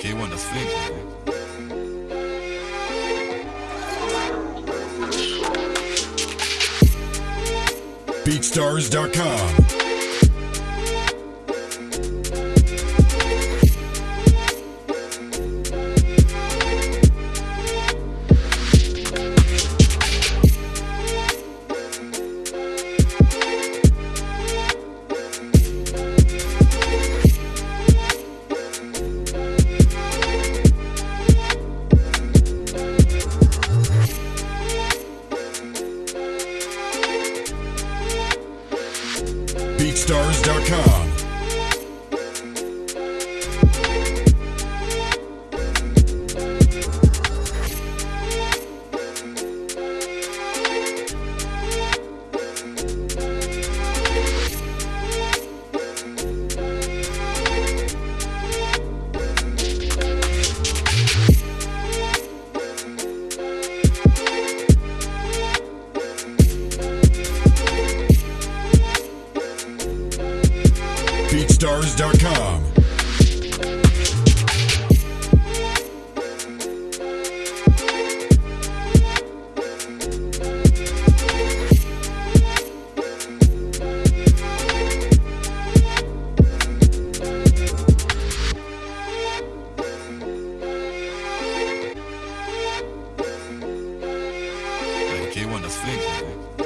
K want to. BeatStars.com. BeatStars.com. BeatStars.com. Like K1 the Sphinx, man.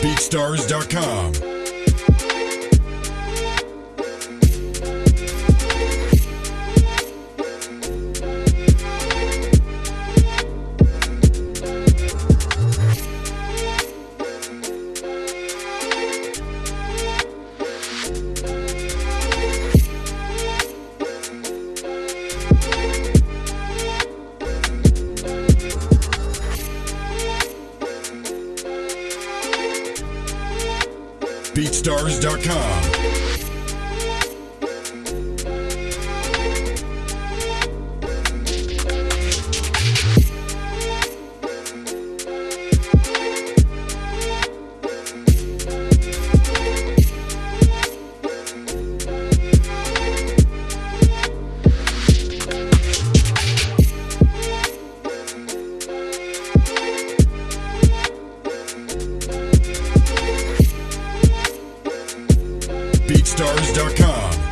BeatStars.com. BeatStars.com. BeatStars.com.